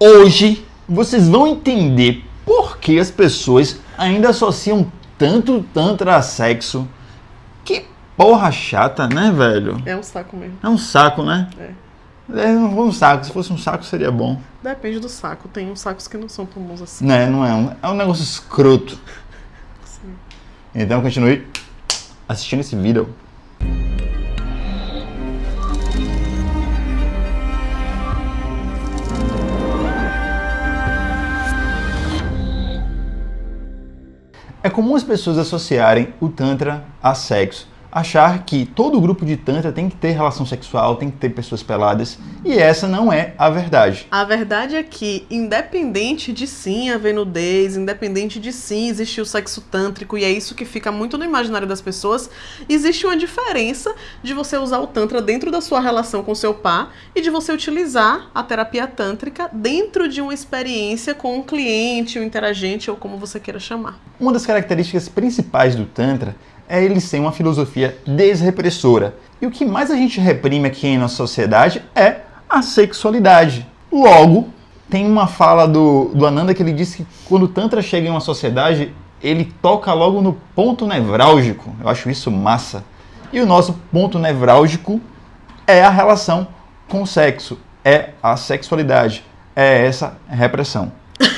Hoje vocês vão entender por que as pessoas ainda associam tanto tantra a sexo. Que porra chata, né, velho? É um saco mesmo. É um saco, né? É. É, um saco. Se fosse um saco, seria bom. Depende do saco. Tem uns sacos que não são tão bons assim. Né, não é um, é um negócio escroto. Sim. Então continue assistindo esse vídeo. É comum as pessoas associarem o Tantra a sexo, achar que todo grupo de Tantra tem que ter relação sexual, tem que ter pessoas peladas, e essa não é a verdade. A verdade é que, independente de sim haver nudez, independente de sim existir o sexo tântrico, e é isso que fica muito no imaginário das pessoas, existe uma diferença de você usar o Tantra dentro da sua relação com seu par e de você utilizar a terapia tântrica dentro de uma experiência com um cliente, um interagente ou como você queira chamar. Uma das características principais do Tantra é ele ser uma filosofia desrepressora. E o que mais a gente reprime aqui nossa sociedade é a sexualidade. Logo, tem uma fala do, do Ananda que ele diz que quando o Tantra chega em uma sociedade, ele toca logo no ponto nevrálgico. Eu acho isso massa. E o nosso ponto nevrálgico é a relação com o sexo, é a sexualidade, é essa repressão.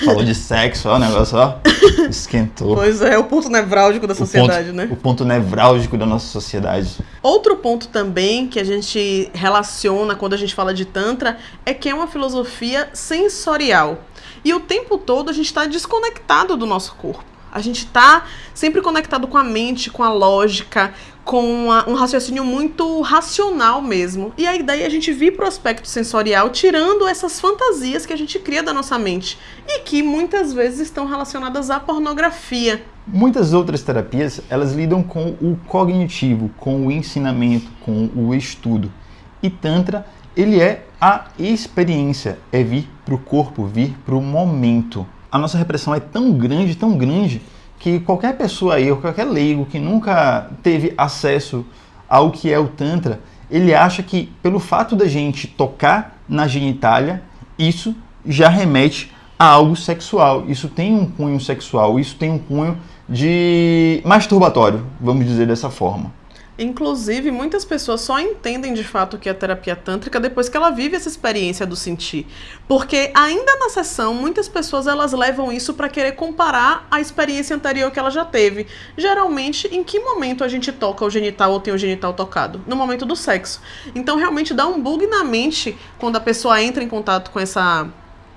Falou de sexo, ó, o negócio, ó, esquentou. Pois é, o ponto nevrálgico da sociedade, o ponto, né? O ponto nevrálgico da nossa sociedade. Outro ponto também que a gente relaciona quando a gente fala de Tantra é que é uma filosofia sensorial. E o tempo todo a gente está desconectado do nosso corpo. A gente está sempre conectado com a mente, com a lógica, com uma, um raciocínio muito racional mesmo. E aí daí a gente vir para o aspecto sensorial, tirando essas fantasias que a gente cria da nossa mente e que muitas vezes estão relacionadas à pornografia. Muitas outras terapias, elas lidam com o cognitivo, com o ensinamento, com o estudo. E Tantra, ele é a experiência, é vir para o corpo, vir para o momento a nossa repressão é tão grande, tão grande, que qualquer pessoa aí, ou qualquer leigo que nunca teve acesso ao que é o Tantra, ele acha que pelo fato da gente tocar na genitália, isso já remete a algo sexual. Isso tem um cunho sexual, isso tem um cunho de masturbatório, vamos dizer dessa forma. Inclusive, muitas pessoas só entendem de fato o que é terapia tântrica depois que ela vive essa experiência do sentir. Porque ainda na sessão, muitas pessoas elas levam isso para querer comparar a experiência anterior que ela já teve. Geralmente, em que momento a gente toca o genital ou tem o genital tocado? No momento do sexo. Então, realmente dá um bug na mente quando a pessoa entra em contato com essa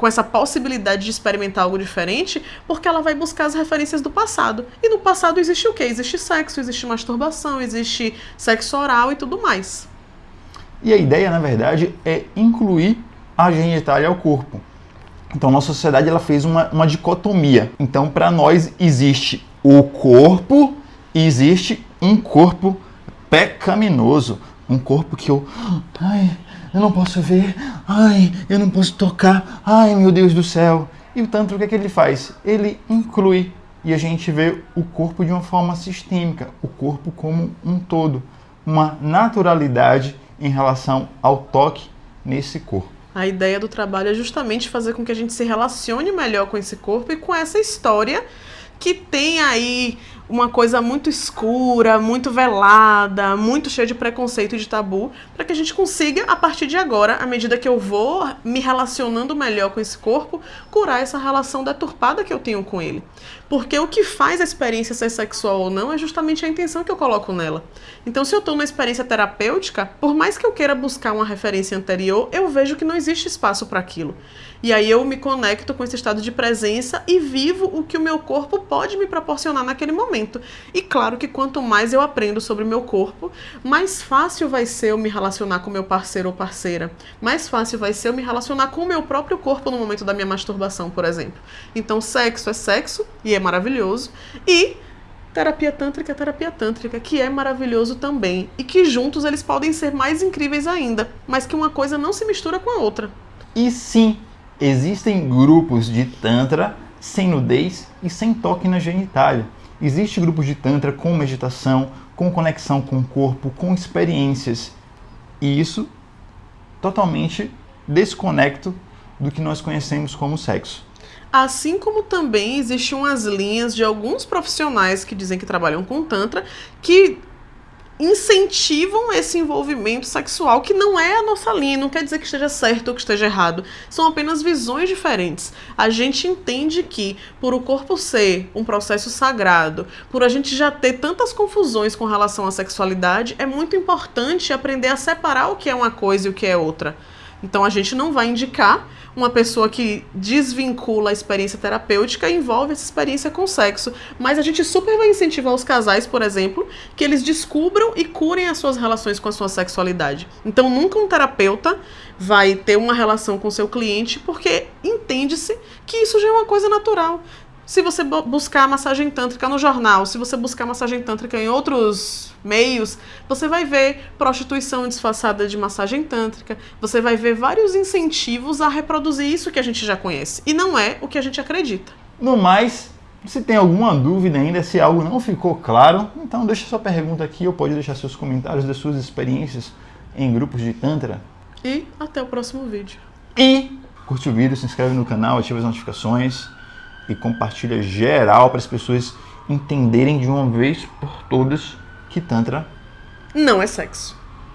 com essa possibilidade de experimentar algo diferente, porque ela vai buscar as referências do passado. E no passado existe o quê? Existe sexo, existe masturbação, existe sexo oral e tudo mais. E a ideia, na verdade, é incluir a genitália ao corpo. Então, nossa sociedade ela fez uma, uma dicotomia. Então, para nós existe o corpo e existe um corpo pecaminoso, um corpo que eu, ai, eu não posso ver, ai, eu não posso tocar, ai, meu Deus do céu. E o Tantra, o que é que ele faz? Ele inclui e a gente vê o corpo de uma forma sistêmica, o corpo como um todo, uma naturalidade em relação ao toque nesse corpo. A ideia do trabalho é justamente fazer com que a gente se relacione melhor com esse corpo e com essa história que tem aí uma coisa muito escura, muito velada, muito cheia de preconceito e de tabu, para que a gente consiga, a partir de agora, à medida que eu vou me relacionando melhor com esse corpo, curar essa relação deturpada que eu tenho com ele. Porque o que faz a experiência ser sexual ou não é justamente a intenção que eu coloco nela. Então, se eu estou numa experiência terapêutica, por mais que eu queira buscar uma referência anterior, eu vejo que não existe espaço para aquilo. E aí eu me conecto com esse estado de presença e vivo o que o meu corpo pode me proporcionar naquele momento. E claro que quanto mais eu aprendo sobre o meu corpo, mais fácil vai ser eu me relacionar com meu parceiro ou parceira. Mais fácil vai ser eu me relacionar com o meu próprio corpo no momento da minha masturbação, por exemplo. Então, sexo é sexo e é maravilhoso. E terapia tântrica é terapia tântrica, que é maravilhoso também. E que juntos eles podem ser mais incríveis ainda, mas que uma coisa não se mistura com a outra. E sim, existem grupos de Tantra sem nudez e sem toque na genitália. Existem grupos de Tantra com meditação, com conexão com o corpo, com experiências. E isso totalmente desconecto do que nós conhecemos como sexo. Assim como também existem umas linhas de alguns profissionais que dizem que trabalham com Tantra que incentivam esse envolvimento sexual, que não é a nossa linha, não quer dizer que esteja certo ou que esteja errado, são apenas visões diferentes. A gente entende que, por o corpo ser um processo sagrado, por a gente já ter tantas confusões com relação à sexualidade, é muito importante aprender a separar o que é uma coisa e o que é outra. Então a gente não vai indicar uma pessoa que desvincula a experiência terapêutica e envolve essa experiência com sexo. Mas a gente super vai incentivar os casais, por exemplo, que eles descubram e curem as suas relações com a sua sexualidade. Então nunca um terapeuta vai ter uma relação com seu cliente porque entende-se que isso já é uma coisa natural. Se você buscar massagem tântrica no jornal, se você buscar massagem tântrica em outros meios, você vai ver prostituição disfarçada de massagem tântrica, você vai ver vários incentivos a reproduzir isso que a gente já conhece. E não é o que a gente acredita. No mais, se tem alguma dúvida ainda, se algo não ficou claro, então deixa sua pergunta aqui ou pode deixar seus comentários das suas experiências em grupos de Tantra. E até o próximo vídeo. E curte o vídeo, se inscreve no canal, ativa as notificações e compartilha geral para as pessoas entenderem de uma vez por todas que Tantra não é sexo.